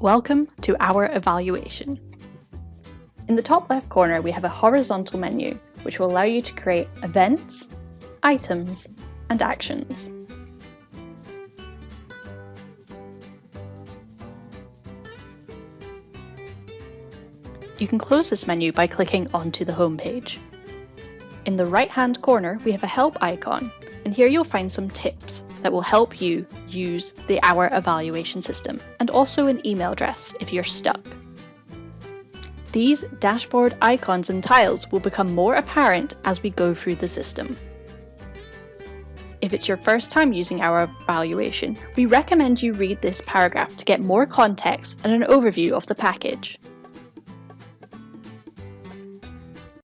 Welcome to our evaluation. In the top left corner, we have a horizontal menu, which will allow you to create events, items, and actions. You can close this menu by clicking onto the home page. In the right-hand corner, we have a help icon, and here you'll find some tips that will help you use the Our evaluation system, and also an email address if you're stuck. These dashboard icons and tiles will become more apparent as we go through the system. If it's your first time using our evaluation, we recommend you read this paragraph to get more context and an overview of the package.